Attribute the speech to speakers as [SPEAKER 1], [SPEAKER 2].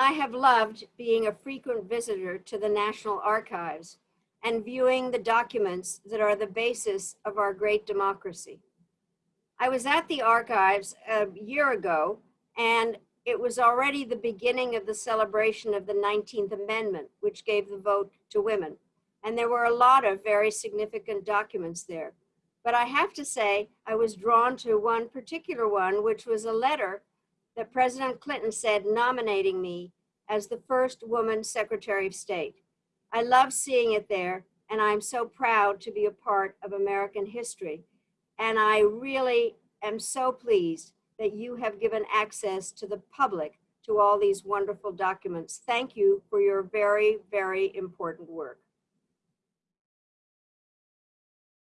[SPEAKER 1] I have loved being a frequent visitor to the National Archives and viewing the documents that are the basis of our great democracy. I was at the archives a year ago and it was already the beginning of the celebration of the 19th Amendment, which gave the vote to women. And there were a lot of very significant documents there. But I have to say, I was drawn to one particular one, which was a letter that President Clinton said nominating me as the first woman Secretary of State. I love seeing it there, and I'm so proud to be a part of American history. And I really am so pleased that you have given access to the public to all these wonderful documents. Thank you for your very, very important work.